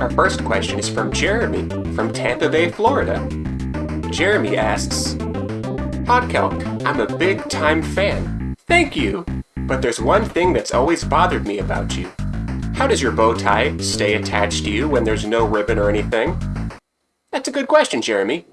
Our first question is from Jeremy from Tampa Bay, Florida. Jeremy asks, Podkelk, I'm a big time fan. Thank you! But there's one thing that's always bothered me about you. How does your bow tie stay attached to you when there's no ribbon or anything? That's a good question, Jeremy.